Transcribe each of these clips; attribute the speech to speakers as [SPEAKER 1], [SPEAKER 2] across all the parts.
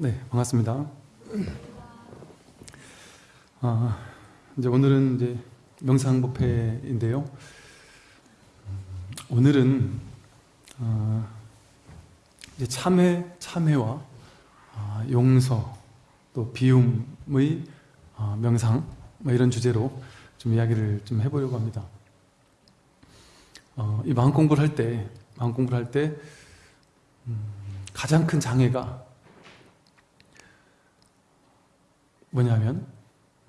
[SPEAKER 1] 네, 반갑습니다. 아, 이제 오늘은 이제 명상법회인데요. 오늘은 아, 이제 참회, 참회와 아, 용서 또 비움의 아, 명상 뭐 이런 주제로 좀 이야기를 좀 해보려고 합니다. 어, 이 마음 공부를 할 때, 마음 공부를 할 때, 음, 가장 큰 장애가 뭐냐면,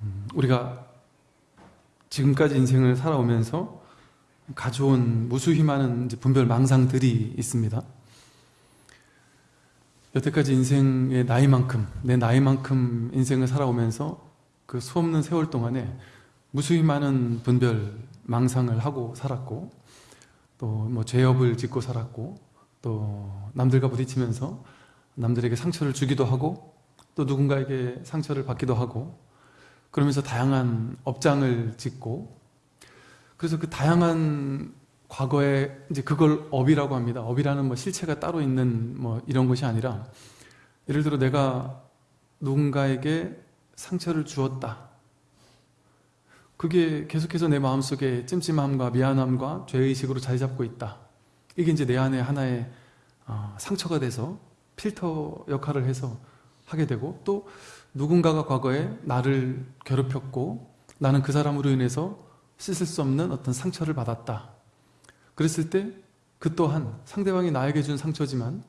[SPEAKER 1] 음, 우리가 지금까지 인생을 살아오면서 가져온 무수히 많은 분별 망상들이 있습니다. 여태까지 인생의 나이만큼, 내 나이만큼 인생을 살아오면서 그 수없는 세월 동안에 무수히 많은 분별 망상을 하고 살았고, 또 뭐 죄업을 짓고 살았고 또 남들과 부딪히면서 남들에게 상처를 주기도 하고 또 누군가에게 상처를 받기도 하고 그러면서 다양한 업장을 짓고 그래서 그 다양한 과거에 이제 그걸 업이라고 합니다. 업이라는 뭐 실체가 따로 있는 뭐 이런 것이 아니라 예를 들어 내가 누군가에게 상처를 주었다. 그게 계속해서 내 마음속에 찜찜함과 미안함과 죄의식으로 자리 잡고 있다. 이게 이제 내 안에 하나의 어, 상처가 돼서 필터 역할을 해서 하게 되고 또 누군가가 과거에 나를 괴롭혔고 나는 그 사람으로 인해서 씻을 수 없는 어떤 상처를 받았다. 그랬을 때 그 또한 상대방이 나에게 준 상처지만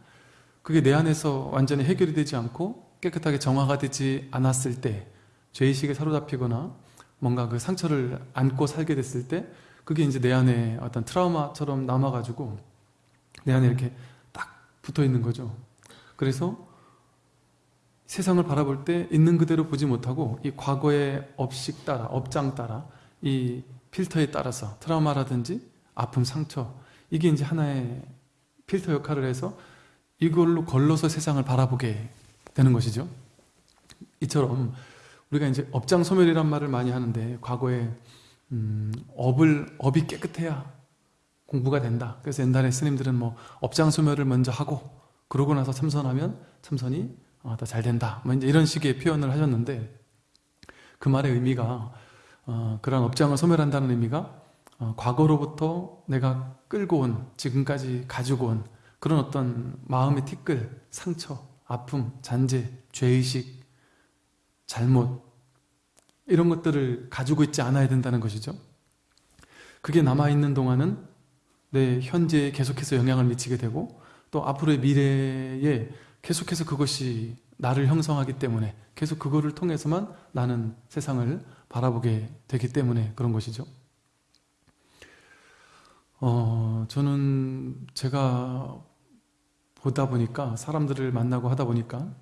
[SPEAKER 1] 그게 내 안에서 완전히 해결이 되지 않고 깨끗하게 정화가 되지 않았을 때 죄의식에 사로잡히거나 뭔가 그 상처를 안고 살게 됐을 때 그게 이제 내 안에 어떤 트라우마처럼 남아가지고 내 안에 이렇게 딱 붙어 있는 거죠. 그래서 세상을 바라볼 때 있는 그대로 보지 못하고 이 과거의 업식 따라, 업장 따라 이 필터에 따라서 트라우마라든지 아픔, 상처 이게 이제 하나의 필터 역할을 해서 이걸로 걸러서 세상을 바라보게 되는 것이죠. 이처럼 우리가 이제 업장 소멸이란 말을 많이 하는데 과거에 음, 업을 업이 깨끗해야 공부가 된다. 그래서 옛날에 스님들은 뭐 업장 소멸을 먼저 하고 그러고 나서 참선하면 참선이 어, 더잘 된다. 뭐 이제 이런 식의 표현을 하셨는데 그 말의 의미가 어, 그런 업장을 소멸한다는 의미가 어, 과거로부터 내가 끌고 온 지금까지 가지고 온 그런 어떤 마음의 티끌, 상처, 아픔, 잔재, 죄의식 잘못 이런 것들을 가지고 있지 않아야 된다는 것이죠. 그게 남아있는 동안은 내 현재에 계속해서 영향을 미치게 되고 또 앞으로의 미래에 계속해서 그것이 나를 형성하기 때문에 계속 그거를 통해서만 나는 세상을 바라보게 되기 때문에 그런 것이죠. 어, 저는 제가 보다 보니까 사람들을 만나고 하다 보니까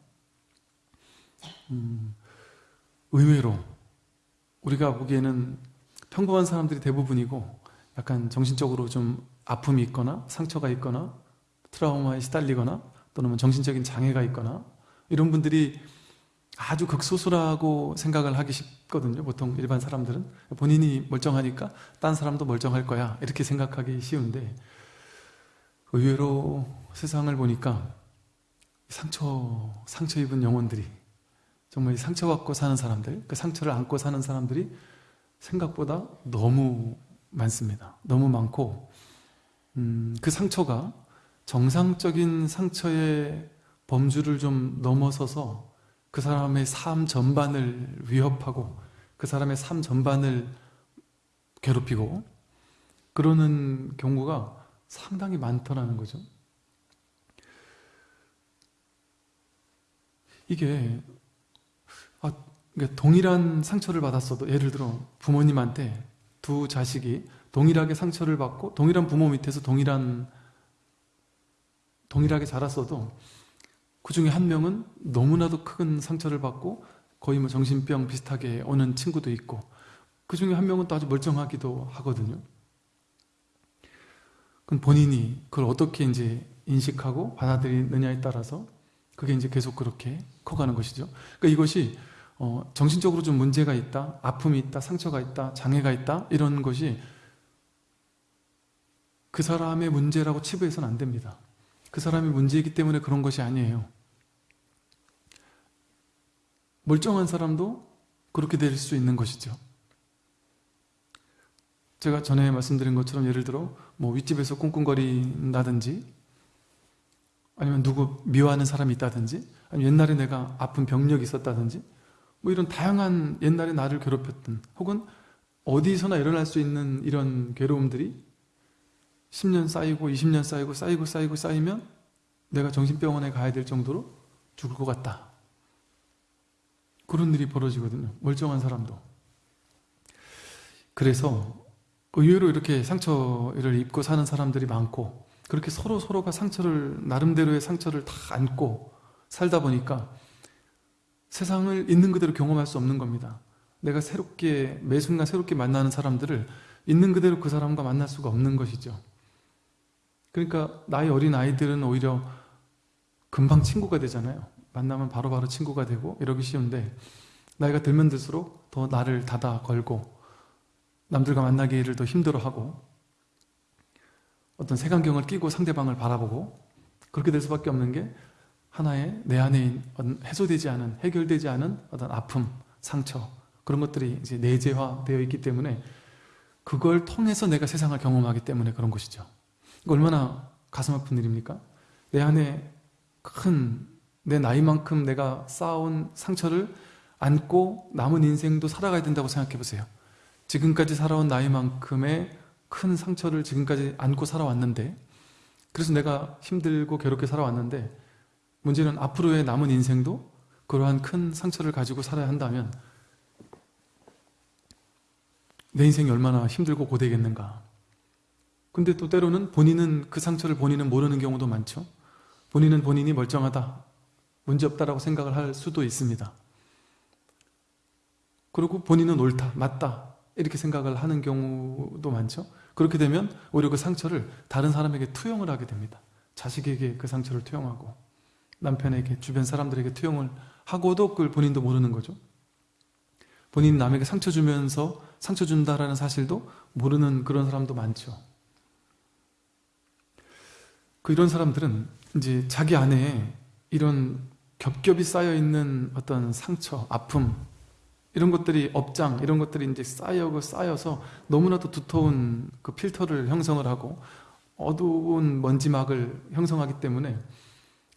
[SPEAKER 1] 음, 의외로 우리가 보기에는 평범한 사람들이 대부분이고 약간 정신적으로 좀 아픔이 있거나 상처가 있거나 트라우마에 시달리거나 또는 뭐 정신적인 장애가 있거나 이런 분들이 아주 극소수라고 생각을 하기 쉽거든요 보통 일반 사람들은 본인이 멀쩡하니까 딴 사람도 멀쩡할 거야 이렇게 생각하기 쉬운데 의외로 세상을 보니까 상처, 상처 입은 영혼들이 정말 상처받고 사는 사람들, 그 상처를 안고 사는 사람들이 생각보다 너무 많습니다. 너무 많고 음, 그 상처가 정상적인 상처의 범주를 좀 넘어서서 그 사람의 삶 전반을 위협하고 그 사람의 삶 전반을 괴롭히고 그러는 경우가 상당히 많더라는 거죠. 이게 아, 동일한 상처를 받았어도 예를 들어 부모님한테 두 자식이 동일하게 상처를 받고 동일한 부모 밑에서 동일한 동일하게 자랐어도 그 중에 한 명은 너무나도 큰 상처를 받고 거의 뭐 정신병 비슷하게 오는 친구도 있고 그 중에 한 명은 또 아주 멀쩡하기도 하거든요. 그건 본인이 그걸 어떻게 이제 인식하고 받아들이느냐에 따라서 그게 이제 계속 그렇게 커가는 것이죠. 그러니까 이것이 어, 정신적으로 좀 문제가 있다, 아픔이 있다, 상처가 있다, 장애가 있다 이런 것이 그 사람의 문제라고 치부해서는 안 됩니다. 그 사람의 문제이기 때문에 그런 것이 아니에요. 멀쩡한 사람도 그렇게 될 수 있는 것이죠. 제가 전에 말씀드린 것처럼 예를 들어 뭐 윗집에서 꿍꿍거린다든지 아니면 누구 미워하는 사람이 있다든지 아니면 옛날에 내가 아픈 병력이 있었다든지 뭐 이런 다양한 옛날에 나를 괴롭혔던 혹은 어디서나 일어날 수 있는 이런 괴로움들이 10년 쌓이고 20년 쌓이고 쌓이고 쌓이고 쌓이면 내가 정신병원에 가야 될 정도로 죽을 것 같다. 그런 일이 벌어지거든요. 멀쩡한 사람도. 그래서 의외로 이렇게 상처를 입고 사는 사람들이 많고 그렇게 서로 서로가 상처를 나름대로의 상처를 다 안고 살다 보니까 세상을 있는 그대로 경험할 수 없는 겁니다. 내가 새롭게 매 순간 새롭게 만나는 사람들을 있는 그대로 그 사람과 만날 수가 없는 것이죠. 그러니까 나이 어린 아이들은 오히려 금방 친구가 되잖아요. 만나면 바로바로 바로 친구가 되고 이러기 쉬운데 나이가 들면 들수록 더 나를 닫아 걸고 남들과 만나기를 더 힘들어하고 어떤 색안경을 끼고 상대방을 바라보고 그렇게 될 수밖에 없는 게 하나의 내 안에 해소되지 않은 해결되지 않은 어떤 아픔, 상처 그런 것들이 이제 내재화되어 있기 때문에 그걸 통해서 내가 세상을 경험하기 때문에 그런 것이죠. 얼마나 가슴 아픈 일입니까? 내 안에 큰 내 나이만큼 내가 쌓아온 상처를 안고 남은 인생도 살아가야 된다고 생각해 보세요. 지금까지 살아온 나이만큼의 큰 상처를 지금까지 안고 살아왔는데 그래서 내가 힘들고 괴롭게 살아왔는데 문제는 앞으로의 남은 인생도 그러한 큰 상처를 가지고 살아야 한다면 내 인생이 얼마나 힘들고 고되겠는가 근데 또 때로는 본인은 그 상처를 본인은 모르는 경우도 많죠. 본인은 본인이 멀쩡하다 문제없다라고 생각을 할 수도 있습니다. 그리고 본인은 옳다, 맞다 이렇게 생각을 하는 경우도 많죠. 그렇게 되면 오히려 그 상처를 다른 사람에게 투영을 하게 됩니다. 자식에게 그 상처를 투영하고 남편에게 주변 사람들에게 투영을 하고도 그걸 본인도 모르는 거죠. 본인이 남에게 상처 주면서 상처 준다라는 사실도 모르는 그런 사람도 많죠 그 이런 사람들은 이제 자기 안에 이런 겹겹이 쌓여있는 어떤 상처, 아픔 이런 것들이 업장 이런 것들이 이제 쌓여고 쌓여서 너무나도 두터운 그 필터를 형성을 하고 어두운 먼지막을 형성하기 때문에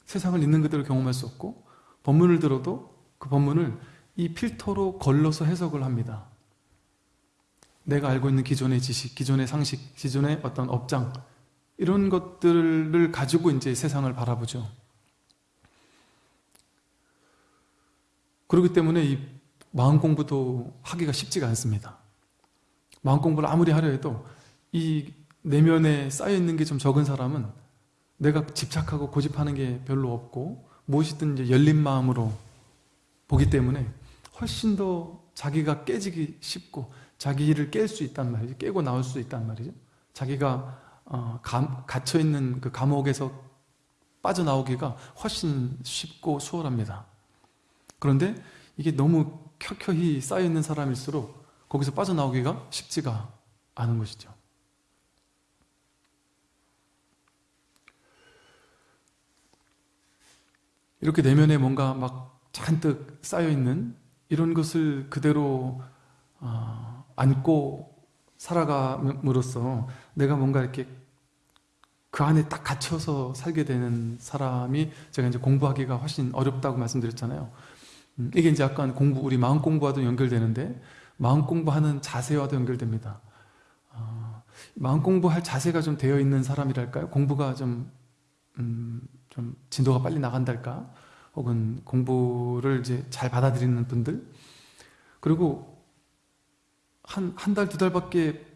[SPEAKER 1] 세상을 있는 그대로 경험할 수 없고 법문을 들어도 그 법문을 이 필터로 걸러서 해석을 합니다. 내가 알고 있는 기존의 지식, 기존의 상식, 기존의 어떤 업장 이런 것들을 가지고 이제 세상을 바라보죠. 그렇기 때문에 이 마음 공부도 하기가 쉽지가 않습니다. 마음 공부를 아무리 하려 해도 이 내면에 쌓여있는 게 좀 적은 사람은 내가 집착하고 고집하는 게 별로 없고 무엇이든 이제 열린 마음으로 보기 때문에 훨씬 더 자기가 깨지기 쉽고 자기를 깰수 있단 말이죠. 깨고 나올 수 있단 말이죠. 자기가 어, 감, 갇혀있는 그 감옥에서 빠져나오기가 훨씬 쉽고 수월합니다. 그런데 이게 너무 켜켜이 쌓여있는 사람일수록 거기서 빠져나오기가 쉽지가 않은 것이죠. 이렇게 내면에 뭔가 막 잔뜩 쌓여있는 이런 것을 그대로 어, 안고 살아감으로써 내가 뭔가 이렇게 그 안에 딱 갇혀서 살게 되는 사람이 제가 이제 공부하기가 훨씬 어렵다고 말씀드렸잖아요. 음, 이게 이제 약간 공부, 우리 마음 공부와도 연결되는데 마음 공부하는 자세와도 연결됩니다. 어, 마음 공부할 자세가 좀 되어 있는 사람이랄까요? 공부가 좀, 음, 좀 진도가 빨리 나간달까? 혹은 공부를 이제 잘 받아들이는 분들 그리고 한, 한 달, 두 달밖에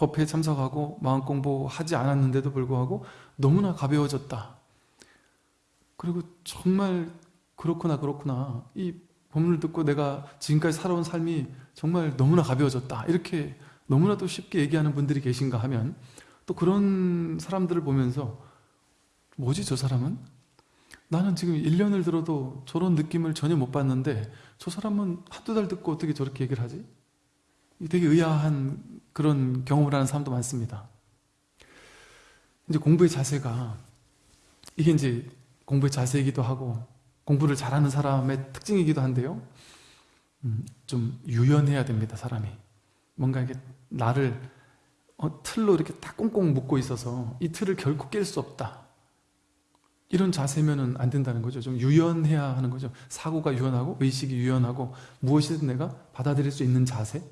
[SPEAKER 1] 법회에 참석하고 마음 공부하지 않았는데도 불구하고 너무나 가벼워졌다. 그리고 정말 그렇구나 그렇구나 이 법문을 듣고 내가 지금까지 살아온 삶이 정말 너무나 가벼워졌다. 이렇게 너무나도 쉽게 얘기하는 분들이 계신가 하면 또 그런 사람들을 보면서 뭐지 저 사람은? 나는 지금 1년을 들어도 저런 느낌을 전혀 못 받는데 저 사람은 한두 달 듣고 어떻게 저렇게 얘기를 하지? 되게 의아한 그런 경험을 하는 사람도 많습니다. 이제 공부의 자세가 이게 이제 공부의 자세이기도 하고 공부를 잘하는 사람의 특징이기도 한데요. 음, 좀 유연해야 됩니다, 사람이. 뭔가 이게 나를 어, 틀로 이렇게 딱 꽁꽁 묶고 있어서 이 틀을 결코 깰 수 없다. 이런 자세면은 안 된다는 거죠. 좀 유연해야 하는 거죠. 사고가 유연하고 의식이 유연하고 무엇이든 내가 받아들일 수 있는 자세.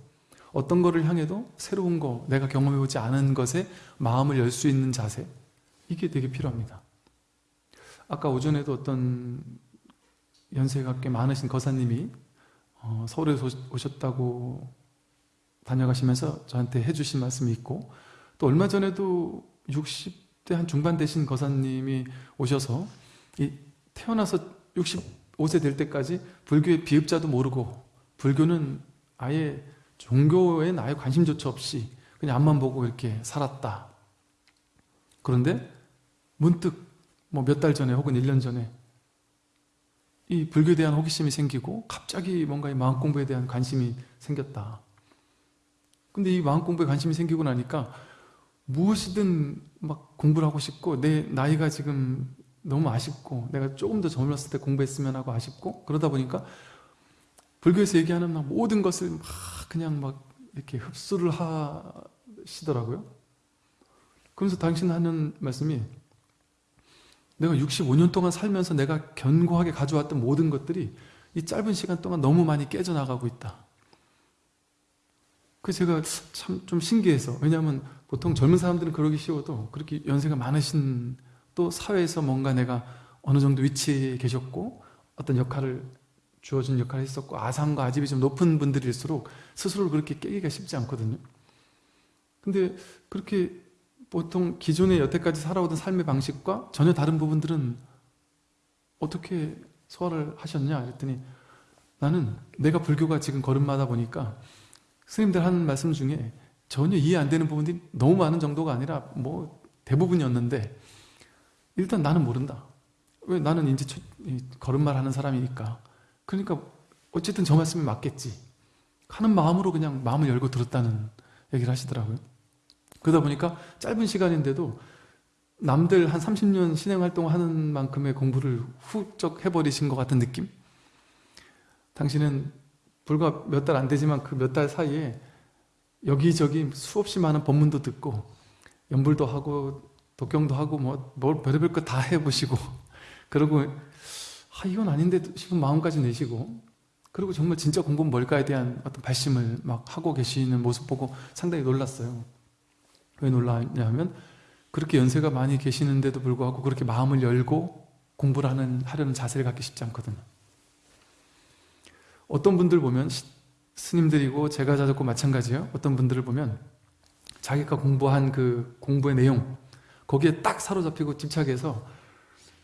[SPEAKER 1] 어떤 거를 향해도 새로운 거, 내가 경험해보지 않은 것에 마음을 열 수 있는 자세. 이게 되게 필요합니다. 아까 오전에도 어떤 연세가 꽤 많으신 거사님이 어, 서울에 오셨다고 다녀가시면서 저한테 해주신 말씀이 있고 또 얼마 전에도 60대 한 중반 되신 거사님이 오셔서 이 태어나서 65세 될 때까지 불교의 비읍자도 모르고 불교는 아예 종교엔 아예 관심조차 없이 그냥 앞만 보고 이렇게 살았다. 그런데 문득 뭐 몇 달 전에 혹은 1년 전에 이 불교에 대한 호기심이 생기고 갑자기 뭔가 이 마음 공부에 대한 관심이 생겼다. 근데 이 마음 공부에 관심이 생기고 나니까 무엇이든 막 공부를 하고 싶고 내 나이가 지금 너무 아쉽고 내가 조금 더 젊었을 때 공부했으면 하고 아쉽고 그러다 보니까 불교에서 얘기하는 막 모든 것을 막 그냥 막 이렇게 흡수를 하시더라고요. 그러면서 당신 하는 말씀이 내가 65년 동안 살면서 내가 견고하게 가져왔던 모든 것들이 이 짧은 시간 동안 너무 많이 깨져나가고 있다. 그 제가 참 좀 신기해서 왜냐하면 보통 젊은 사람들은 그러기 쉬워도 그렇게 연세가 많으신 또 사회에서 뭔가 내가 어느 정도 위치에 계셨고 어떤 역할을 주어진 역할을 했었고 아상과 아집이 좀 높은 분들일수록 스스로를 그렇게 깨기가 쉽지 않거든요. 근데 그렇게 보통 기존에 여태까지 살아오던 삶의 방식과 전혀 다른 부분들은 어떻게 소화를 하셨냐? 그랬더니 나는 내가 불교가 지금 걸음마다 보니까 스님들 하는 말씀 중에 전혀 이해 안 되는 부분들이 너무 많은 정도가 아니라 뭐 대부분이었는데 일단 나는 모른다. 왜 나는 이제 걸음말 하는 사람이니까. 그러니까 어쨌든 저 말씀이 맞겠지. 하는 마음으로 그냥 마음을 열고 들었다는 얘기를 하시더라고요. 그러다 보니까 짧은 시간인데도 남들 한 30년 신행 활동 하는 만큼의 공부를 훌쩍 해버리신 것 같은 느낌? 당신은 불과 몇 달 안 되지만 그 몇 달 사이에 여기저기 수없이 많은 법문도 듣고 연불도 하고 독경도 하고 뭐 뭘 별의별 거 다 해보시고 그리고 아 이건 아닌데 싶은 마음까지 내시고 그리고 정말 진짜 공부는 뭘까에 대한 어떤 발심을 막 하고 계시는 모습 보고 상당히 놀랐어요 왜 놀랐냐면 그렇게 연세가 많이 계시는데도 불구하고 그렇게 마음을 열고 공부를 하는, 하려는 자세를 갖기 쉽지 않거든요. 어떤 분들 보면 스님들이고 제가 자졌고 마찬가지예요. 어떤 분들을 보면 자기가 공부한 그 공부의 내용 거기에 딱 사로잡히고 집착해서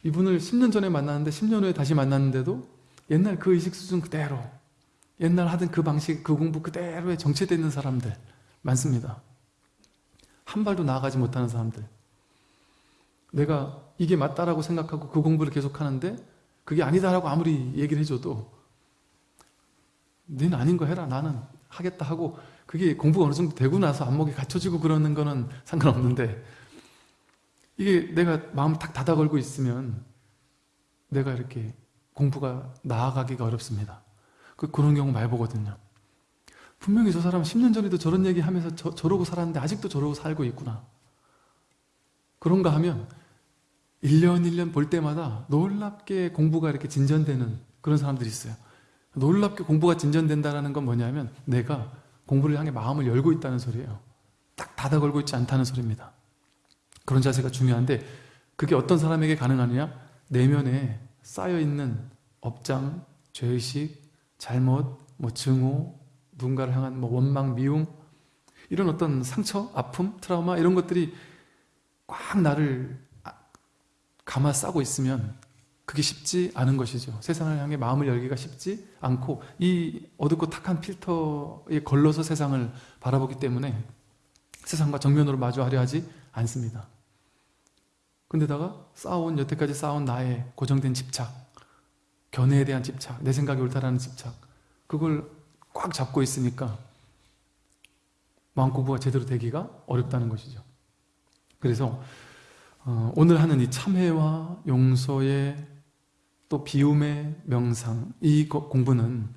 [SPEAKER 1] 이분을 10년 전에 만났는데 10년 후에 다시 만났는데도 옛날 그 의식 수준 그대로 옛날 하던 그 방식 그 공부 그대로에 정체되어 있는 사람들 많습니다. 한 발도 나아가지 못하는 사람들 내가 이게 맞다라고 생각하고 그 공부를 계속하는데 그게 아니다라고 아무리 얘기를 해줘도 너는 아닌 거 해라 나는 하겠다 하고 그게 공부가 어느 정도 되고 나서 안목이 갖춰지고 그러는 거는 상관없는데 이게 내가 마음 탁 닫아 걸고 있으면 내가 이렇게 공부가 나아가기가 어렵습니다 그, 그런 경우 많이 보거든요 분명히 저 사람은 10년 전에도 저런 얘기 하면서 저, 저러고 살았는데 아직도 저러고 살고 있구나. 그런가 하면 1년 1년 볼 때마다 놀랍게 공부가 이렇게 진전되는 그런 사람들이 있어요. 놀랍게 공부가 진전된다는 건 뭐냐면 내가 공부를 향해 마음을 열고 있다는 소리예요. 딱 닫아 걸고 있지 않다는 소리입니다. 그런 자세가 중요한데 그게 어떤 사람에게 가능하느냐? 내면에 쌓여있는 업장, 죄의식, 잘못, 뭐 증오, 누군가를 향한 뭐 원망, 미움 이런 어떤 상처, 아픔, 트라우마 이런 것들이 꽉 나를 아, 감아 싸고 있으면 그게 쉽지 않은 것이죠. 세상을 향해 마음을 열기가 쉽지 않고 이 어둡고 탁한 필터에 걸러서 세상을 바라보기 때문에 세상과 정면으로 마주하려 하지 않습니다. 근데다가 쌓아온 여태까지 쌓아온 나의 고정된 집착 견해에 대한 집착, 내 생각이 옳다라는 집착 그걸 꽉 잡고 있으니까 마음 공부가 제대로 되기가 어렵다는 것이죠. 그래서 어, 오늘 하는 이 참회와 용서의 또또 비움의 명상 이 거- 공부는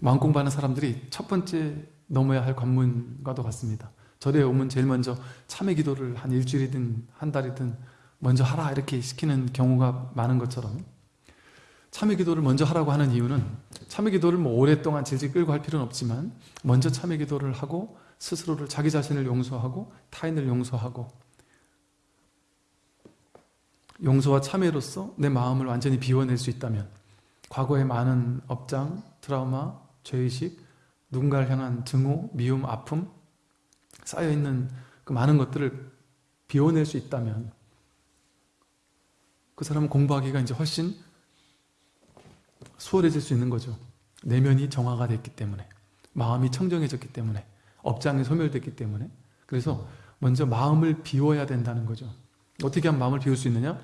[SPEAKER 1] 마음 공부하는 사람들이 첫 번째 넘어야 할 관문과도 같습니다. 절에 오면 제일 먼저 참회 기도를 한 일주일이든 한 달이든 먼저 하라 이렇게 시키는 경우가 많은 것처럼 참회 기도를 먼저 하라고 하는 이유는 참회 기도를 뭐 오랫동안 질질 끌고 할 필요는 없지만 먼저 참회 기도를 하고 스스로를 자기 자신을 용서하고 타인을 용서하고 용서와 참회로서 내 마음을 완전히 비워낼 수 있다면 과거의 많은 업장, 트라우마, 죄의식, 누군가를 향한 증오, 미움, 아픔 쌓여있는 그 많은 것들을 비워낼 수 있다면 그 사람은 공부하기가 이제 훨씬 수월해질 수 있는 거죠. 내면이 정화가 됐기 때문에 마음이 청정해졌기 때문에 업장이 소멸됐기 때문에 그래서 먼저 마음을 비워야 된다는 거죠. 어떻게 하면 마음을 비울 수 있느냐?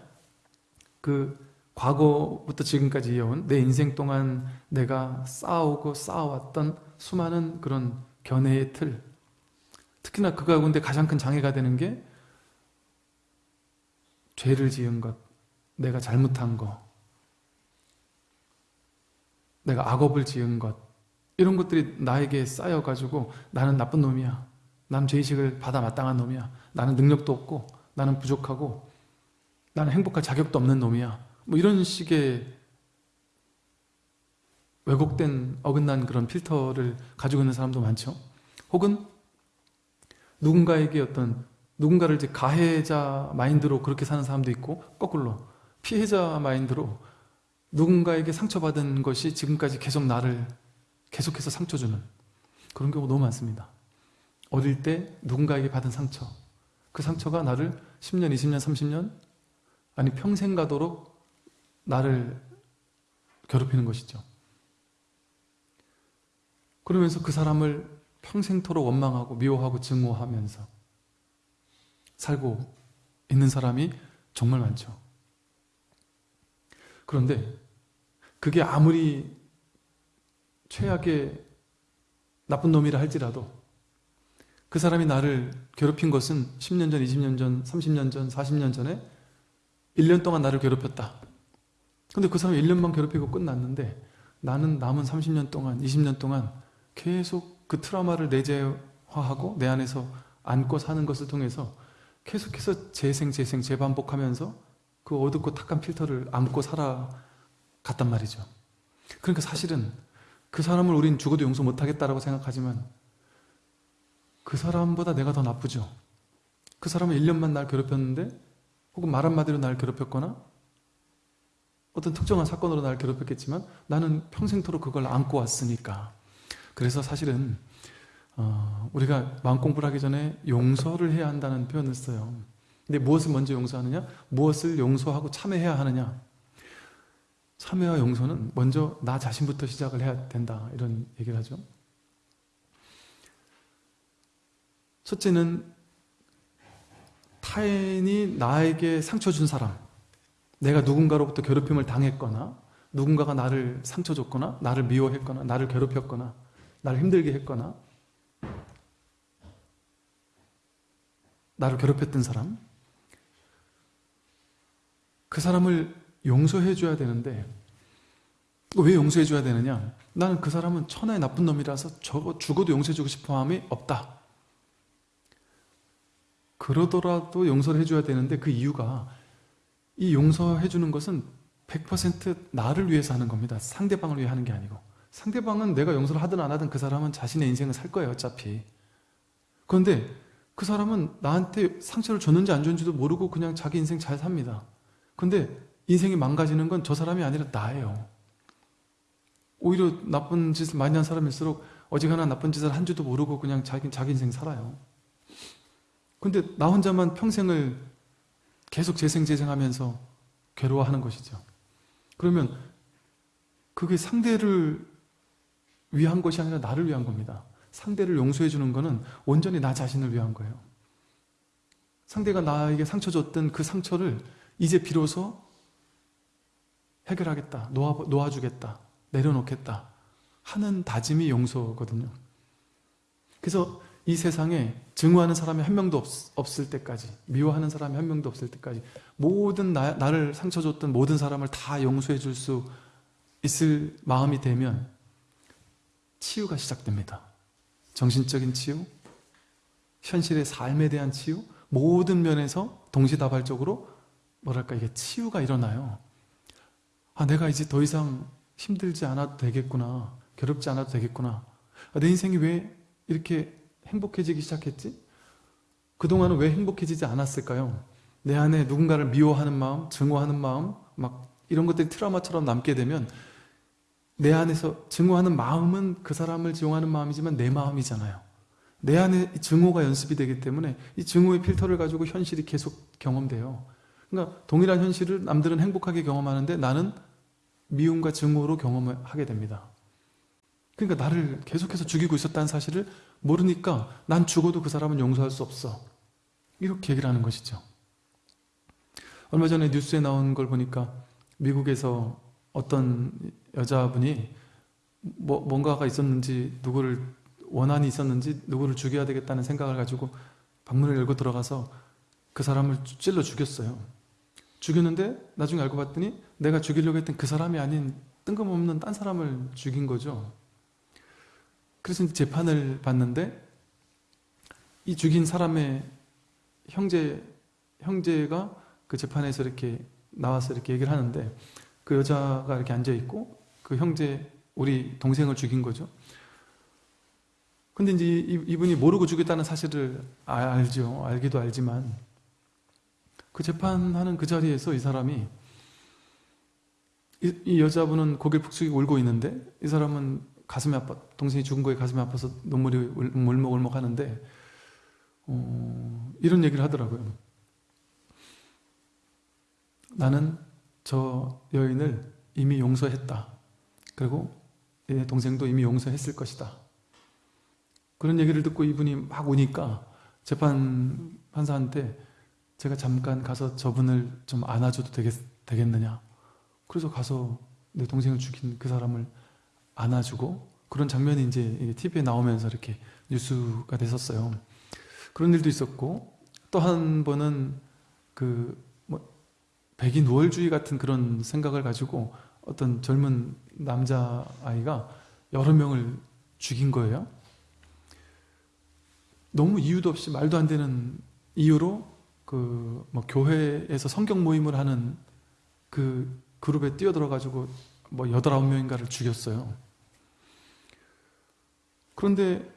[SPEAKER 1] 그 과거부터 지금까지 이어온 내 인생 동안 내가 쌓아오고 쌓아왔던 수많은 그런 견해의 틀 특히나 그 가운데 가장 큰 장애가 되는 게 죄를 지은 것, 내가 잘못한 거, 내가 악업을 지은 것 이런 것들이 나에게 쌓여가지고 나는 나쁜 놈이야. 나는 죄의식을 받아 마땅한 놈이야. 나는 능력도 없고 나는 부족하고 나는 행복할 자격도 없는 놈이야. 뭐 이런 식의 왜곡된 어긋난 그런 필터를 가지고 있는 사람도 많죠. 혹은 누군가에게 어떤 누군가를 이제 가해자 마인드로 그렇게 사는 사람도 있고 거꾸로 피해자 마인드로 누군가에게 상처받은 것이 지금까지 계속 나를 계속해서 상처 주는 그런 경우 너무 많습니다. 어릴 때 누군가에게 받은 상처 그 상처가 나를 10년, 20년, 30년 아니 평생 가도록 나를 괴롭히는 것이죠. 그러면서 그 사람을 평생토록 원망하고 미워하고 증오하면서 살고 있는 사람이 정말 많죠. 그런데 그게 아무리 최악의 나쁜 놈이라 할지라도 그 사람이 나를 괴롭힌 것은 10년 전, 20년 전, 30년 전, 40년 전에 1년 동안 나를 괴롭혔다. 근데 그 사람이 1년만 괴롭히고 끝났는데 나는 남은 30년 동안, 20년 동안 계속 그 트라우마를 내재화하고 내 안에서 안고 사는 것을 통해서 계속해서 재생, 재생, 재반복하면서 그 어둡고 탁한 필터를 안고 살아갔단 말이죠. 그러니까 사실은 그 사람을 우린 죽어도 용서 못하겠다라고 생각하지만 그 사람보다 내가 더 나쁘죠. 그 사람은 1년만 날 괴롭혔는데 혹은 말 한마디로 날 괴롭혔거나 어떤 특정한 사건으로 날 괴롭혔겠지만 나는 평생토록 그걸 안고 왔으니까 그래서 사실은 어, 우리가 마음 공부를 하기 전에 용서를 해야 한다는 표현을 써요. 근데 무엇을 먼저 용서하느냐? 무엇을 용서하고 참회해야 하느냐? 참회와 용서는 먼저 나 자신부터 시작을 해야 된다 이런 얘기를 하죠. 첫째는 타인이 나에게 상처 준 사람 내가 누군가로부터 괴롭힘을 당했거나 누군가가 나를 상처 줬거나 나를 미워했거나 나를 괴롭혔거나 나를 힘들게 했거나 나를 괴롭혔던 사람 그 사람을 용서해 줘야 되는데 왜 용서해 줘야 되느냐? 나는 그 사람은 천하의 나쁜 놈이라서 저거 죽어도 용서해 주고 싶은 마음이 없다. 그러더라도 용서를 해줘야 되는데 그 이유가 이 용서해 주는 것은 100% 나를 위해서 하는 겁니다. 상대방을 위해 하는 게 아니고. 상대방은 내가 용서를 하든 안 하든 그 사람은 자신의 인생을 살 거예요 어차피. 그런데 그 사람은 나한테 상처를 줬는지 안 줬는지도 모르고 그냥 자기 인생 잘 삽니다 근데 인생이 망가지는 건 저 사람이 아니라 나예요. 오히려 나쁜 짓을 많이 한 사람일수록 어지간한 나쁜 짓을 한 줄도 모르고 그냥 자기, 자기 인생 살아요. 근데 나 혼자만 평생을 계속 재생재생하면서 괴로워하는 것이죠. 그러면 그게 상대를 위한 것이 아니라 나를 위한 겁니다. 상대를 용서해 주는 것은 온전히 나 자신을 위한 거예요. 상대가 나에게 상처 줬던 그 상처를 이제 비로소 해결하겠다 놓아, 놓아주겠다 내려놓겠다 하는 다짐이 용서거든요 그래서 이 세상에 증오하는 사람이 한 명도 없, 을 때까지 미워하는 사람이 한 명도 없을 때까지 모든 나, 나를 상처 줬던 모든 사람을 다 용서해 줄 수 있을 마음이 되면 치유가 시작됩니다. 정신적인 치유, 현실의 삶에 대한 치유, 모든 면에서 동시다발적으로 뭐랄까 이게 치유가 일어나요. 아 내가 이제 더 이상 힘들지 않아도 되겠구나, 괴롭지 않아도 되겠구나. 아, 내 인생이 왜 이렇게 행복해지기 시작했지? 그동안은 왜 행복해지지 않았을까요? 내 안에 누군가를 미워하는 마음, 증오하는 마음, 막 이런 것들이 트라우마처럼 남게 되면 내 안에서 증오하는 마음은 그 사람을 지용하는 마음이지만 내 마음이잖아요. 내 안에 증오가 연습이 되기 때문에 이 증오의 필터를 가지고 현실이 계속 경험돼요. 그러니까 동일한 현실을 남들은 행복하게 경험하는데 나는 미움과 증오로 경험을 하게 됩니다. 그러니까 나를 계속해서 죽이고 있었다는 사실을 모르니까 난 죽어도 그 사람은 용서할 수 없어. 이렇게 얘기를 하는 것이죠. 얼마 전에 뉴스에 나온 걸 보니까 미국에서 어떤 여자분이 뭐 뭔가가 있었는지 누구를 원한이 있었는지 누구를 죽여야 되겠다는 생각을 가지고 방문을 열고 들어가서 그 사람을 찔러 죽였어요. 죽였는데 나중에 알고 봤더니 내가 죽이려고 했던 그 사람이 아닌 뜬금없는 딴 사람을 죽인 거죠. 그래서 재판을 받는데 이 죽인 사람의 형제, 형제가 그 재판에서 이렇게 나와서 이렇게 얘기를 하는데 그 여자가 이렇게 앉아있고 그 형제, 우리 동생을 죽인 거죠. 근데 이제 이분이 모르고 죽였다는 사실을 알죠. 알기도 알지만 그 재판하는 그 자리에서 이 사람이 이, 이 여자분은 고개를 푹 숙이고 울고 있는데 이 사람은 가슴이 아파 동생이 죽은 거에 가슴이 아파서 눈물이 울먹울먹 하는데 어, 이런 얘기를 하더라고요. 나는 저 여인을 이미 용서했다. 그리고 내 동생도 이미 용서했을 것이다. 그런 얘기를 듣고 이분이 막 우니까 재판 판사한테 제가 잠깐 가서 저분을 좀 안아줘도 되겠, 되겠느냐. 그래서 가서 내 동생을 죽인 그 사람을 안아주고 그런 장면이 이제 TV에 나오면서 이렇게 뉴스가 됐었어요. 그런 일도 있었고 또 한 번은 그 뭐 백인 우월주의 같은 그런 생각을 가지고 어떤 젊은 남자 아이가 여러 명을 죽인 거예요. 너무 이유도 없이 말도 안 되는 이유로 그 뭐 교회에서 성경 모임을 하는 그 그룹에 뛰어들어 가지고 뭐 여덟 아홉 명인가를 죽였어요. 그런데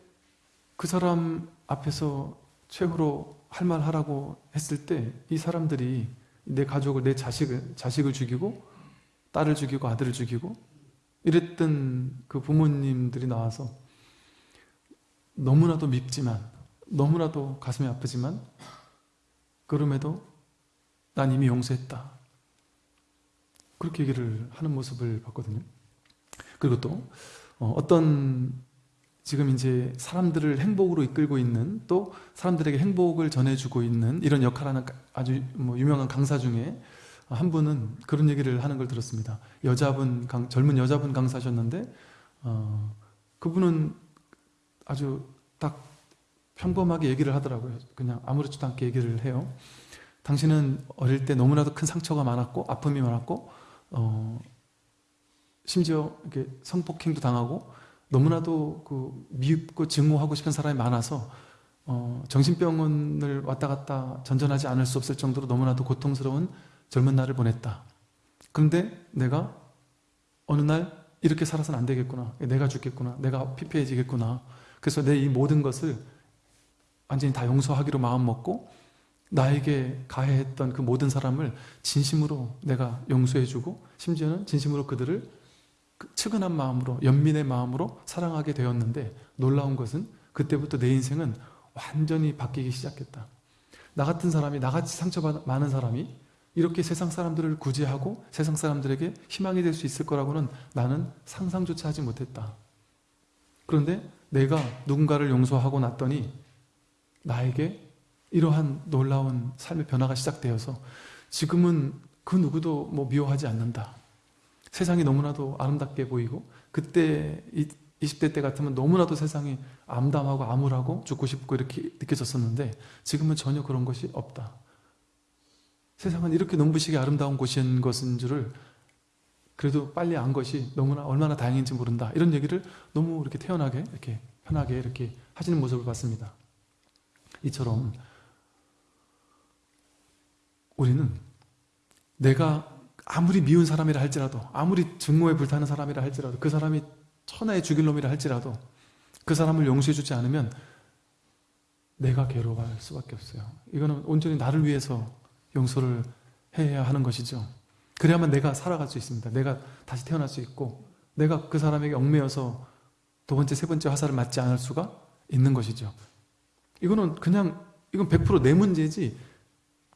[SPEAKER 1] 그 사람 앞에서 최후로 할 말 하라고 했을 때 이 사람들이 내 가족을, 내 자식을, 자식을 죽이고 딸을 죽이고 아들을 죽이고 이랬던 그 부모님들이 나와서 너무나도 밉지만 너무나도 가슴이 아프지만 그럼에도 난 이미 용서했다. 그렇게 얘기를 하는 모습을 봤거든요. 그리고 또 어, 어떤 지금 이제 사람들을 행복으로 이끌고 있는 또 사람들에게 행복을 전해주고 있는 이런 역할하는 아주 뭐 유명한 강사 중에 한 분은 그런 얘기를 하는 걸 들었습니다. 여자분, 강, 젊은 여자분 강사셨는데 어, 그분은 아주 딱 평범하게 얘기를 하더라고요. 그냥 아무렇지도 않게 얘기를 해요. 당신은 어릴 때 너무나도 큰 상처가 많았고 아픔이 많았고 어, 심지어 이렇게 성폭행도 당하고 너무나도 그 미흡고 증오하고 싶은 사람이 많아서 어, 정신병원을 왔다 갔다 전전하지 않을 수 없을 정도로 너무나도 고통스러운 젊은 날을 보냈다. 그런데 내가 어느 날 이렇게 살아서는 안 되겠구나. 내가 죽겠구나. 내가 피폐해지겠구나. 그래서 내 이 모든 것을 완전히 다 용서하기로 마음먹고 나에게 가해했던 그 모든 사람을 진심으로 내가 용서해주고 심지어는 진심으로 그들을 그 측은한 마음으로 연민의 마음으로 사랑하게 되었는데 놀라운 것은 그때부터 내 인생은 완전히 바뀌기 시작했다. 나 같은 사람이 나같이 상처 많은 사람이 이렇게 세상 사람들을 구제하고 세상 사람들에게 희망이 될 수 있을 거라고는 나는 상상조차 하지 못했다. 그런데 내가 누군가를 용서하고 났더니 나에게 이러한 놀라운 삶의 변화가 시작되어서 지금은 그 누구도 뭐 미워하지 않는다. 세상이 너무나도 아름답게 보이고 그때 20대 때 같으면 너무나도 세상이 암담하고 암울하고 죽고 싶고 이렇게 느껴졌었는데 지금은 전혀 그런 것이 없다. 세상은 이렇게 눈부시게 아름다운 곳인 것인 줄을 그래도 빨리 안 것이 너무나 얼마나 다행인지 모른다. 이런 얘기를 너무 이렇게 태연하게 이렇게 편하게 이렇게 하시는 모습을 봤습니다. 이처럼 우리는 내가 아무리 미운 사람이라 할지라도 아무리 증오에 불타는 사람이라 할지라도 그 사람이 천하의 죽일 놈이라 할지라도 그 사람을 용서해 주지 않으면 내가 괴로워할 수밖에 없어요. 이거는 온전히 나를 위해서 용서를 해야 하는 것이죠. 그래야만 내가 살아갈 수 있습니다. 내가 다시 태어날 수 있고 내가 그 사람에게 얽매여서 두 번째, 세 번째 화살을 맞지 않을 수가 있는 것이죠. 이거는 그냥 이건 100%내 문제지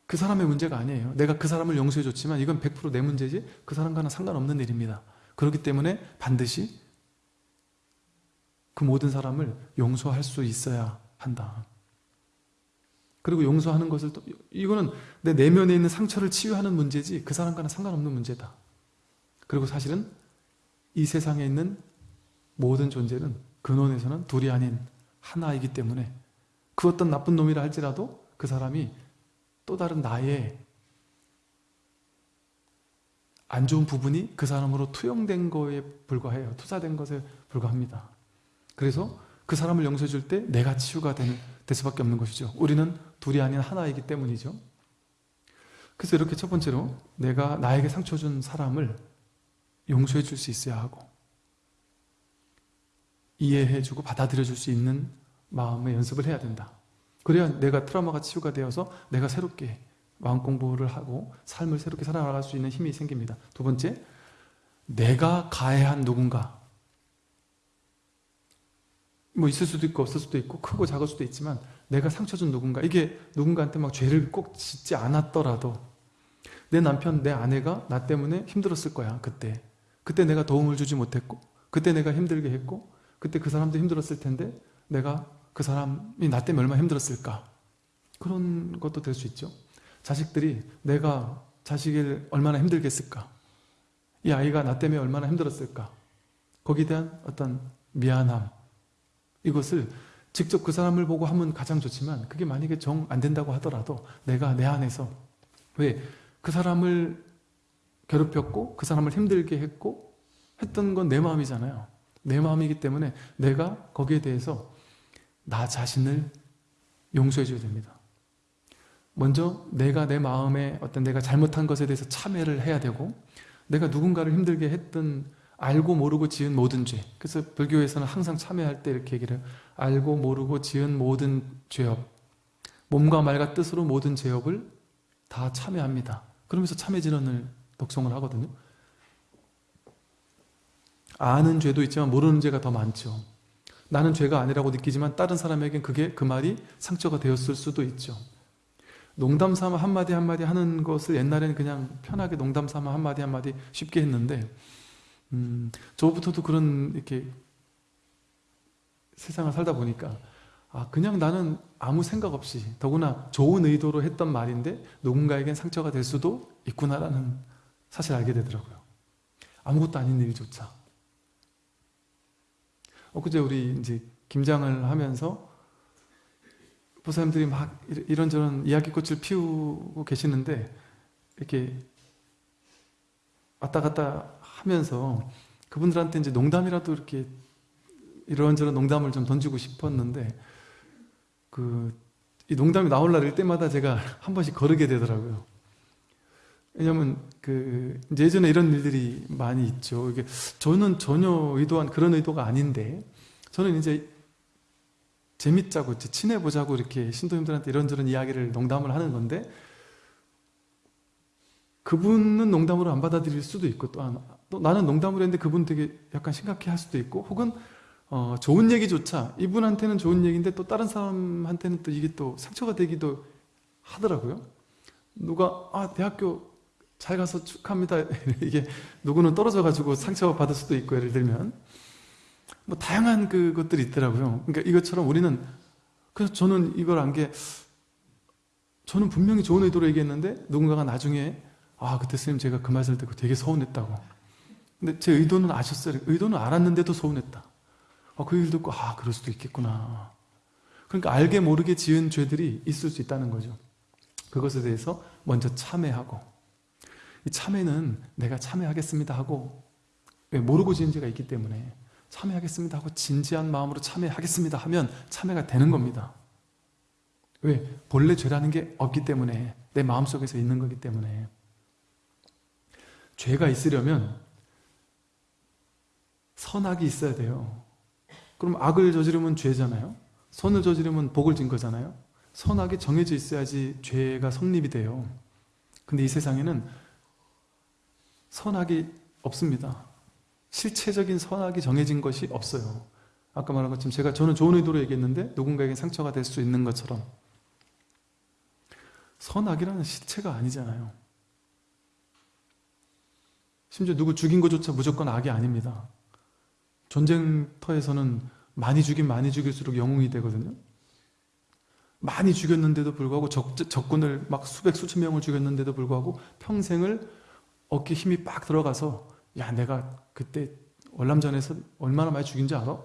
[SPEAKER 1] 그 사람의 문제가 아니에요. 내가 그 사람을 용서해 줬지만 이건 100%내 문제지 그 사람과는 상관없는 일입니다. 그렇기 때문에 반드시 그 모든 사람을 용서할 수 있어야 한다. 그리고 용서하는 것을 또 이거는 내 내면에 있는 상처를 치유하는 문제지 그 사람과는 상관없는 문제다. 그리고 사실은 이 세상에 있는 모든 존재는 근원에서는 둘이 아닌 하나이기 때문에 그 어떤 나쁜 놈이라 할지라도 그 사람이 또 다른 나의 안 좋은 부분이 그 사람으로 투영된 거에 불과해요. 투자된 것에 불과합니다. 그래서 그 사람을 용서해 줄 때 내가 치유가 되는, 될 수밖에 없는 것이죠. 우리는 둘이 아닌 하나이기 때문이죠. 그래서 이렇게 첫 번째로 내가 나에게 상처 준 사람을 용서해 줄 수 있어야 하고 이해해 주고 받아들여 줄 수 있는 마음의 연습을 해야 된다. 그래야 내가 트라우마가 치유가 되어서 내가 새롭게 마음 공부를 하고 삶을 새롭게 살아나갈 수 있는 힘이 생깁니다. 두 번째, 내가 가해한 누군가 뭐 있을 수도 있고 없을 수도 있고 크고 작을 수도 있지만 내가 상처 준 누군가 이게 누군가한테 막 죄를 꼭 짓지 않았더라도 내 남편, 내 아내가 나 때문에 힘들었을 거야 그때 그때 내가 도움을 주지 못했고 그때 내가 힘들게 했고 그때 그 사람도 힘들었을 텐데 내가 그 사람이 나 때문에 얼마나 힘들었을까? 그런 것도 될 수 있죠. 자식들이 내가 자식을 얼마나 힘들게 했을까? 이 아이가 나 때문에 얼마나 힘들었을까? 거기에 대한 어떤 미안함. 이것을 직접 그 사람을 보고 하면 가장 좋지만 그게 만약에 정 안 된다고 하더라도 내가 내 안에서 왜 그 사람을 괴롭혔고 그 사람을 힘들게 했고 했던 건 내 마음이잖아요. 내 마음이기 때문에 내가 거기에 대해서 나 자신을 용서해 줘야 됩니다. 먼저 내가 내 마음에 어떤 내가 잘못한 것에 대해서 참회를 해야 되고 내가 누군가를 힘들게 했던 알고 모르고 지은 모든 죄 그래서 불교에서는 항상 참회할 때 이렇게 얘기를 해요. 알고 모르고 지은 모든 죄업 몸과 말과 뜻으로 모든 죄업을 다 참회합니다. 그러면서 참회 진언을 독송을 하거든요. 아는 죄도 있지만 모르는 죄가 더 많죠. 나는 죄가 아니라고 느끼지만 다른 사람에겐 그게 그 말이 상처가 되었을 수도 있죠. 농담 삼아 한마디 한마디 하는 것을 옛날에는 그냥 편하게 농담 삼아 한마디 한마디 쉽게 했는데 음, 저부터도 그런 이렇게 세상을 살다 보니까 아 그냥 나는 아무 생각 없이 더구나 좋은 의도로 했던 말인데 누군가에겐 상처가 될 수도 있구나라는 사실 알게 되더라고요. 아무것도 아닌 일조차 엊그제 우리 이제 김장을 하면서 보사님들이 막 이런저런 이야기꽃을 피우고 계시는데 이렇게 왔다 갔다 하면서 그분들한테 이제 농담이라도 이렇게 이런저런 농담을 좀 던지고 싶었는데 그 이 농담이 나올 날일 때마다 제가 한 번씩 거르게 되더라고요. 왜냐면 그 예전에 이런 일들이 많이 있죠. 이게 저는 전혀 의도한 그런 의도가 아닌데 저는 이제 재밌자고 친해보자고 이렇게 신도님들한테 이런저런 이야기를 농담을 하는 건데 그분은 농담으로 안 받아들일 수도 있고 또, 또 나는 농담을 했는데 그분 되게 약간 심각해 할 수도 있고 혹은 어, 좋은 얘기조차 이분한테는 좋은 얘기인데 또 다른 사람한테는 또 이게 또 상처가 되기도 하더라고요. 누가 아 대학교 잘 가서 축하합니다. 이게 누구는 떨어져 가지고 상처 받을 수도 있고 예를 들면 뭐 다양한 그것들이 있더라고요. 그러니까 이것처럼 우리는 그래서 저는 이걸 안 게 저는 분명히 좋은 의도로 얘기했는데 누군가가 나중에 아 그때 스님 제가 그 말을 듣고 되게 서운했다고. 근데 제 의도는 아셨어요. 의도는 알았는데도 서운했다. 어, 그 얘기를 듣고 아 그럴 수도 있겠구나. 그러니까 알게 모르게 지은 죄들이 있을 수 있다는 거죠. 그것에 대해서 먼저 참회하고 이 참회는 내가 참회하겠습니다 하고 왜 모르고 지은 죄가 있기 때문에 참회하겠습니다 하고 진지한 마음으로 참회하겠습니다 하면 참회가 되는 겁니다. 왜? 본래 죄라는 게 없기 때문에 내 마음속에서 있는 거기 때문에 죄가 있으려면 선악이 있어야 돼요. 그럼 악을 저지르면 죄잖아요. 선을 저지르면 복을 진 거잖아요. 선악이 정해져 있어야지 죄가 성립이 돼요. 근데 이 세상에는 선악이 없습니다. 실체적인 선악이 정해진 것이 없어요. 아까 말한 것처럼 제가 저는 좋은 의도로 얘기했는데 누군가에게 상처가 될 수 있는 것처럼 선악이라는 실체가 아니잖아요. 심지어 누구 죽인 것조차 무조건 악이 아닙니다. 전쟁터에서는 많이 죽인 많이 죽일수록 영웅이 되거든요. 많이 죽였는데도 불구하고 적, 적군을 막 수백 수천 명을 죽였는데도 불구하고 평생을 어깨 힘이 빡 들어가서 야 내가 그때 월남전에서 얼마나 많이 죽인 지 알아?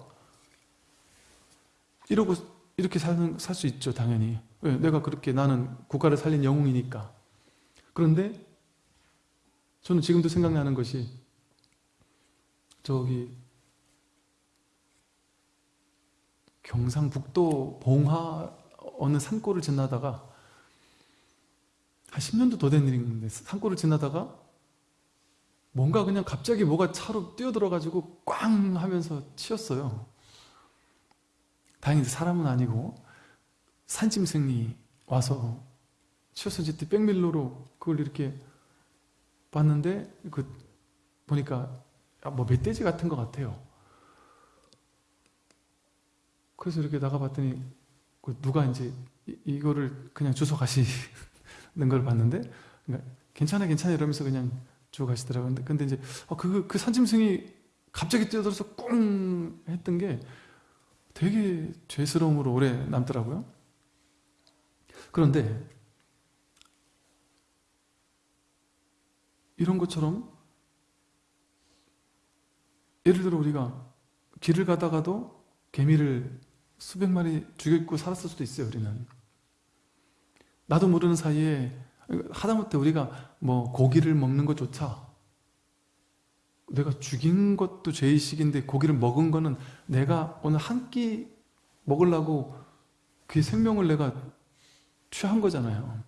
[SPEAKER 1] 이러고 이렇게 사는 살 수 있죠 당연히 왜? 내가 그렇게 나는 국가를 살린 영웅이니까 그런데 저는 지금도 생각나는 것이 저기 경상북도 봉화 어느 산골을 지나다가 한 10년도 더 된 일인데 산골을 지나다가 뭔가 그냥 갑자기 뭐가 차로 뛰어들어가지고 꽝 하면서 치였어요. 다행히 사람은 아니고 산짐승이 와서 치어서 이제 백밀로로 그걸 이렇게 봤는데 그 보니까 뭐 멧돼지 같은 것 같아요. 그래서 이렇게 나가봤더니 그 누가 이제 이거를 그냥 주워 가시는 걸 봤는데 그러니까 괜찮아 괜찮아 이러면서 그냥 주워 가시더라고요. 근데, 근데 이제 어, 그, 그 산짐승이 갑자기 뛰어들어서 꿍 했던 게 되게 죄스러움으로 오래 남더라고요. 그런데 이런 것처럼 예를 들어 우리가 길을 가다가도 개미를 수백 마리 죽였고 살았을 수도 있어요 우리는 나도 모르는 사이에 하다못해 우리가 뭐 고기를 먹는 것조차 내가 죽인 것도 죄의식인데 고기를 먹은 거는 내가 오늘 한 끼 먹으려고 그 생명을 내가 취한 거잖아요.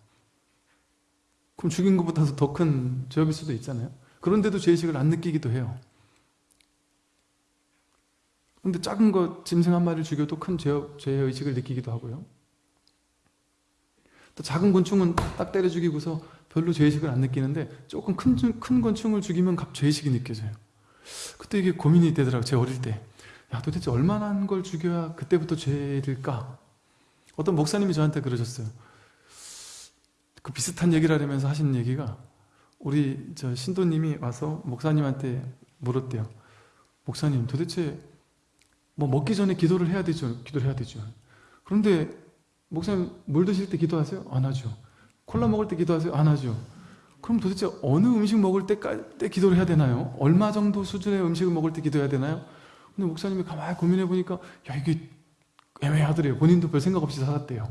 [SPEAKER 1] 그럼 죽인 것보다도 더 큰 죄업일 수도 있잖아요. 그런데도 죄의식을 안 느끼기도 해요. 근데 작은 거 짐승 한 마리를 죽여도 큰 죄, 죄의식을 느끼기도 하고요 또 작은 곤충은 딱 때려 죽이고서 별로 죄의식을 안 느끼는데 조금 큰, 큰 곤충을 죽이면 갑 죄의식이 느껴져요. 그때 이게 고민이 되더라고요 제 어릴 때. 야, 도대체 얼마나 걸 죽여야 그때부터 죄일까? 어떤 목사님이 저한테 그러셨어요. 그 비슷한 얘기를 하려면서 하신 얘기가 우리 저 신도님이 와서 목사님한테 물었대요. 목사님 도대체 뭐 먹기 전에 기도를 해야 되죠? 기도를 해야 되죠. 그런데 목사님 물 드실 때 기도하세요? 안 하죠. 콜라 먹을 때 기도하세요? 안 하죠. 그럼 도대체 어느 음식 먹을 때, 때 기도를 해야 되나요? 얼마 정도 수준의 음식을 먹을 때 기도해야 되나요? 근데 목사님이 가만히 고민해 보니까 야 이게 애매하더래요. 본인도 별 생각 없이 살았대요.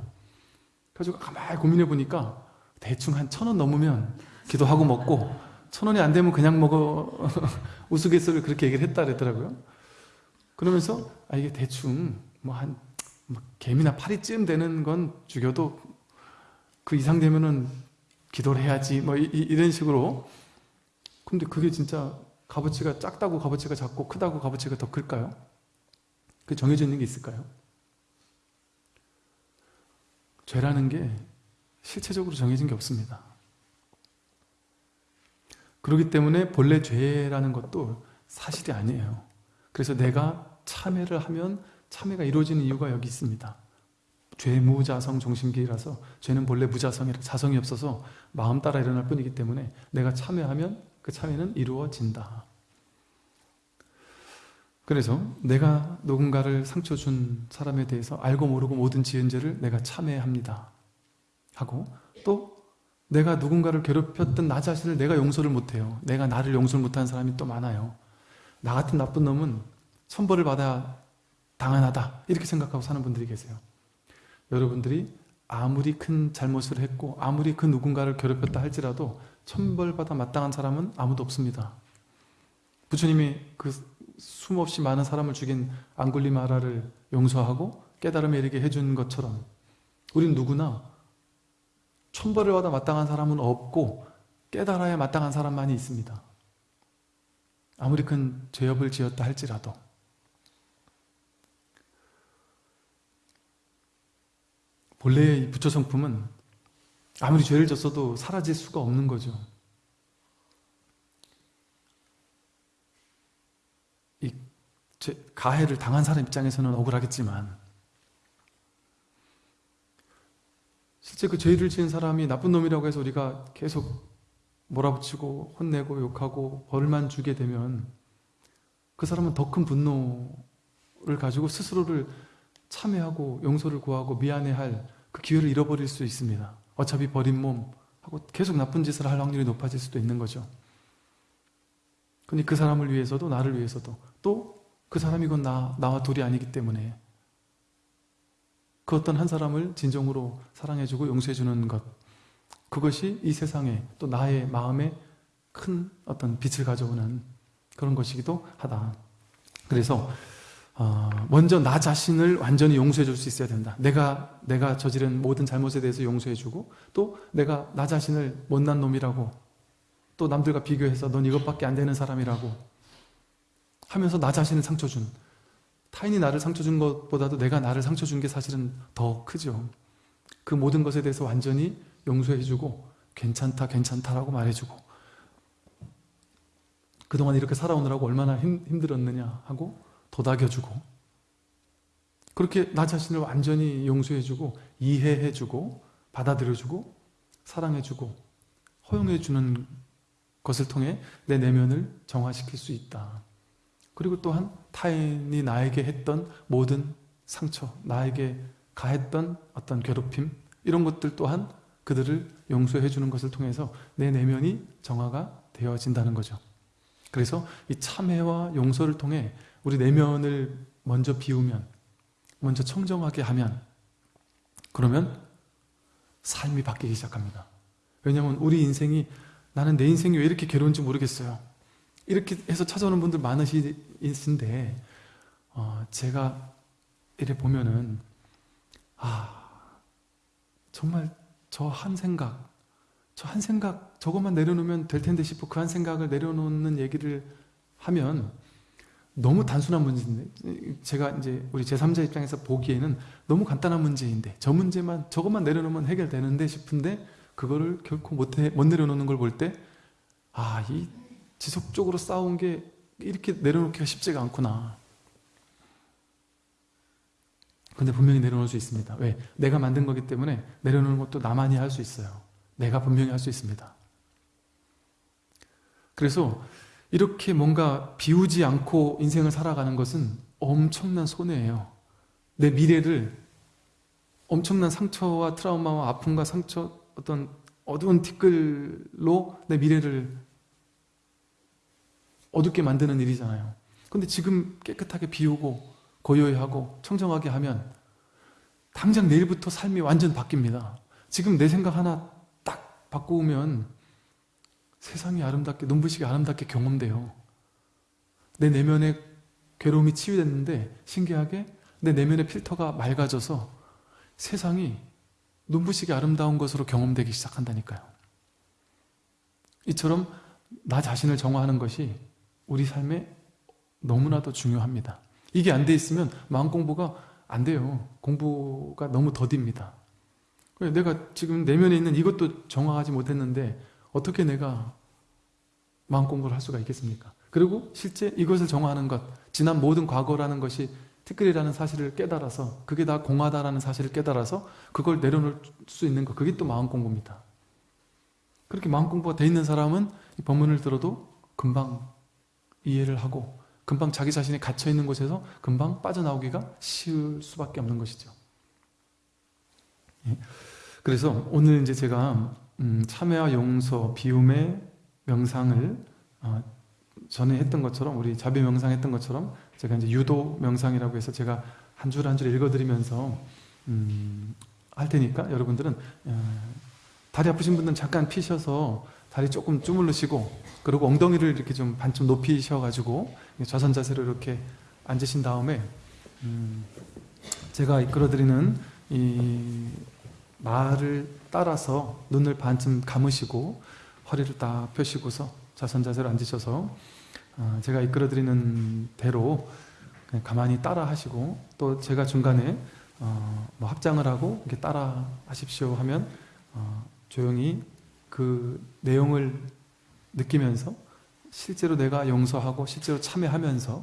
[SPEAKER 1] 그래서 가만히 고민해 보니까 대충 한 천 원 넘으면 기도하고 먹고 천 원이 안 되면 그냥 먹어 우스갯소리를 그렇게 얘기를 했다 그랬더라고요. 그러면서 아 이게 대충 뭐한 뭐 개미나 파리쯤 되는 건 죽여도 그 이상 되면은 기도를 해야지 뭐 이, 이런 식으로 근데 그게 진짜 값어치가 작다고 값어치가 작고 크다고 값어치가 더 클까요? 그 정해져 있는 게 있을까요? 죄라는 게 실체적으로 정해진 게 없습니다. 그렇기 때문에 본래 죄라는 것도 사실이 아니에요. 그래서 내가 참회를 하면 참회가 이루어지는 이유가 여기 있습니다. 죄무자성 종심기라서 죄는 본래 무자성이라 자성이 없어서 마음 따라 일어날 뿐이기 때문에 내가 참회하면 그 참회는 이루어진다. 그래서 내가 누군가를 상처 준 사람에 대해서 알고 모르고 모든 지은 죄를 내가 참회합니다. 하고 또 내가 누군가를 괴롭혔던 나 자신을 내가 용서를 못해요. 내가 나를 용서를 못하는 사람이 또 많아요. 나 같은 나쁜 놈은 천벌을 받아 당연하다 이렇게 생각하고 사는 분들이 계세요. 여러분들이 아무리 큰 잘못을 했고 아무리 그 누군가를 괴롭혔다 할지라도 천벌받아 마땅한 사람은 아무도 없습니다. 부처님이 그 숨없이 많은 사람을 죽인 앙굴리마라를 용서하고 깨달음에 이르게 해준 것처럼 우린 누구나 천벌을 받아 마땅한 사람은 없고 깨달아야 마땅한 사람만이 있습니다. 아무리 큰 죄업을 지었다 할지라도 본래의 부처 성품은 아무리 죄를 졌어도 사라질 수가 없는 거죠. 이 가해를 당한 사람 입장에서는 억울하겠지만 실제 그 죄를 지은 사람이 나쁜 놈이라고 해서 우리가 계속 몰아붙이고 혼내고 욕하고 벌만 주게 되면 그 사람은 더 큰 분노를 가지고 스스로를 참회하고 용서를 구하고 미안해할 그 기회를 잃어버릴 수 있습니다. 어차피 버린 몸 하고 계속 나쁜 짓을 할 확률이 높아질 수도 있는 거죠. 근데 그 사람을 위해서도 나를 위해서도 또 그 사람이 곧 나, 나와 둘이 아니기 때문에 그 어떤 한 사람을 진정으로 사랑해주고 용서해주는 것 그것이 이 세상에 또 나의 마음에 큰 어떤 빛을 가져오는 그런 것이기도 하다. 그래서 어, 먼저 나 자신을 완전히 용서해 줄 수 있어야 된다. 내가 내가 저지른 모든 잘못에 대해서 용서해 주고 또 내가 나 자신을 못난 놈이라고 또 남들과 비교해서 넌 이것밖에 안 되는 사람이라고 하면서 나 자신을 상처 준 타인이 나를 상처 준 것보다도 내가 나를 상처 준 게 사실은 더 크죠. 그 모든 것에 대해서 완전히 용서해 주고 괜찮다 괜찮다라고 말해 주고 그동안 이렇게 살아오느라고 얼마나 힘, 힘들었느냐 하고 도닥여주고 그렇게 나 자신을 완전히 용서해주고 이해해주고 받아들여주고 사랑해주고 허용해주는 것을 통해 내 내면을 정화시킬 수 있다. 그리고 또한 타인이 나에게 했던 모든 상처, 나에게 가했던 어떤 괴롭힘 이런 것들 또한 그들을 용서해 주는 것을 통해서 내 내면이 정화가 되어진다는 거죠. 그래서 이 참회와 용서를 통해 우리 내면을 먼저 비우면 먼저 청정하게 하면 그러면 삶이 바뀌기 시작합니다. 왜냐하면 우리 인생이 나는 내 인생이 왜 이렇게 괴로운지 모르겠어요. 이렇게 해서 찾아오는 분들 많으신데 어, 제가 이래 보면은 아 정말 저 한 생각 저 한 생각 저것만 내려놓으면 될 텐데 싶어 그 한 생각을 내려놓는 얘기를 하면 너무 단순한 문제인데 제가 이제 우리 제3자 입장에서 보기에는 너무 간단한 문제인데 저 문제만 저것만 내려놓으면 해결되는데 싶은데 그거를 결코 못, 해, 못 내려놓는 걸 볼 때 아, 이 지속적으로 싸운 게 이렇게 내려놓기가 쉽지가 않구나. 근데 분명히 내려놓을 수 있습니다. 왜? 내가 만든 거기 때문에 내려놓는 것도 나만이 할 수 있어요. 내가 분명히 할 수 있습니다. 그래서 이렇게 뭔가 비우지 않고 인생을 살아가는 것은 엄청난 손해예요. 내 미래를 엄청난 상처와 트라우마와 아픔과 상처 어떤 어두운 티끌로 내 미래를 어둡게 만드는 일이잖아요. 근데 지금 깨끗하게 비우고 고요히 하고 청정하게 하면 당장 내일부터 삶이 완전 바뀝니다. 지금 내 생각 하나 딱 바꾸면 세상이 아름답게 눈부시게 아름답게 경험돼요 내 내면의 괴로움이 치유됐는데 신기하게 내 내면의 필터가 맑아져서 세상이 눈부시게 아름다운 것으로 경험되기 시작한다니까요 이처럼 나 자신을 정화하는 것이 우리 삶에 너무나도 중요합니다. 이게 안 돼 있으면 마음 공부가 안 돼요. 공부가 너무 더딥니다. 내가 지금 내면에 있는 이것도 정화하지 못했는데 어떻게 내가 마음 공부를 할 수가 있겠습니까? 그리고 실제 이것을 정화하는 것, 지난 모든 과거라는 것이 티끌이라는 사실을 깨달아서 그게 다 공하다라는 사실을 깨달아서 그걸 내려놓을 수 있는 것, 그게 또 마음 공부입니다. 그렇게 마음 공부가 돼 있는 사람은 이 법문을 들어도 금방 이해를 하고 금방 자기 자신이 갇혀있는 곳에서 금방 빠져나오기가 쉬울 수밖에 없는 것이죠. 예. 그래서 오늘 이제 제가 음, 참회와 용서, 비움의 명상을 어, 전에 했던 것처럼 우리 자비 명상 했던 것처럼 제가 이제 유도 명상이라고 해서 제가 한 줄 한 줄 읽어드리면서 음, 할 테니까 여러분들은 어, 다리 아프신 분들은 잠깐 피셔서 다리 조금 주물르시고 그리고 엉덩이를 이렇게 좀 반쯤 높이셔가지고 좌선 자세로 이렇게 앉으신 다음에 음, 제가 이끌어드리는 이 말을 따라서 눈을 반쯤 감으시고 허리를 딱 펴시고서 좌선 자세로 앉으셔서 어, 제가 이끌어드리는 대로 가만히 따라 하시고 또 제가 중간에 어, 뭐 합장을 하고 이렇게 따라 하십시오 하면 어, 조용히 그 내용을 느끼면서 실제로 내가 용서하고 실제로 참여하면서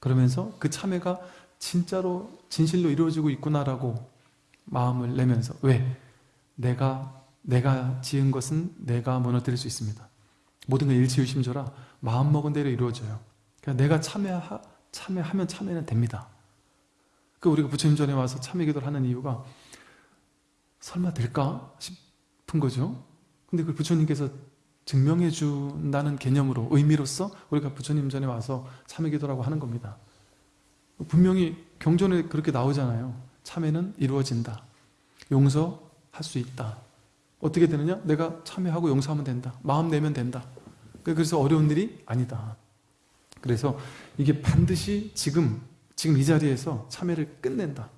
[SPEAKER 1] 그러면서 그 참여가 진짜로 진실로 이루어지고 있구나라고 마음을 내면서 왜? 내가 내가 지은 것은 내가 무너뜨릴 수 있습니다. 모든 건 일치유심조라 마음먹은 대로 이루어져요. 그러니까 내가 참여하, 참여하면 참여는 됩니다. 그 우리가 부처님 전에 와서 참여 기도를 하는 이유가 설마 될까 싶은 거죠. 근데 그 부처님께서 증명해 준다는 개념으로 의미로서 우리가 부처님 전에 와서 참여 기도라고 하는 겁니다. 분명히 경전에 그렇게 나오잖아요. 참여는 이루어진다. 용서할 수 있다. 어떻게 되느냐? 내가 참여하고 용서하면 된다. 마음 내면 된다. 그래서 어려운 일이 아니다. 그래서 이게 반드시 지금, 지금 이 자리에서 참여를 끝낸다.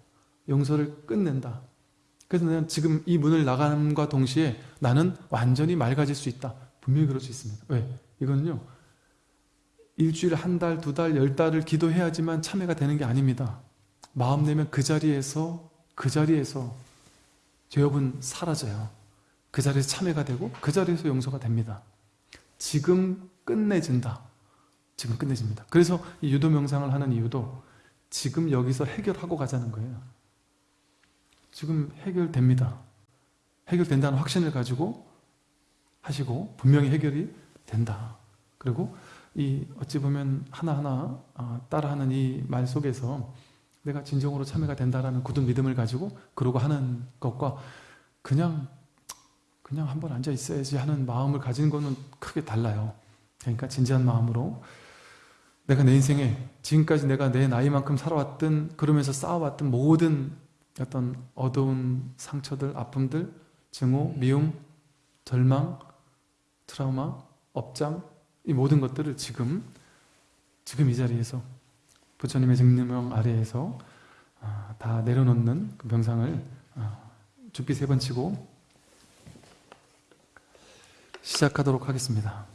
[SPEAKER 1] 용서를 끝낸다. 그래서 나는 지금 이 문을 나감과 동시에 나는 완전히 맑아질 수 있다. 분명히 그럴 수 있습니다. 왜? 이거는요. 일주일, 한 달, 두 달, 열 달을 기도해야지만 참여가 되는 게 아닙니다. 마음 내면 그 자리에서, 그 자리에서 죄업은 사라져요. 그 자리에서 참여가 되고 그 자리에서 용서가 됩니다. 지금 끝내진다. 지금 끝내집니다. 그래서 이 유도 명상을 하는 이유도 지금 여기서 해결하고 가자는 거예요. 지금 해결됩니다. 해결된다는 확신을 가지고 하시고 분명히 해결이 된다. 그리고 이 어찌 보면 하나하나 어, 따라하는 이 말 속에서 내가 진정으로 참여가 된다라는 굳은 믿음을 가지고 그러고 하는 것과 그냥 그냥 한번 앉아 있어야지 하는 마음을 가진 거는 크게 달라요. 그러니까 진지한 마음으로 내가 내 인생에 지금까지 내가 내 나이만큼 살아왔던 그러면서 쌓아왔던 모든 어떤 어두운 상처들, 아픔들, 증오, 미움, 절망, 트라우마, 업장 이 모든 것들을 지금 지금 이 자리에서 부처님의 증명 아래에서 아, 다 내려놓는 그 명상을 아, 죽비 세 번 치고 시작하도록 하겠습니다.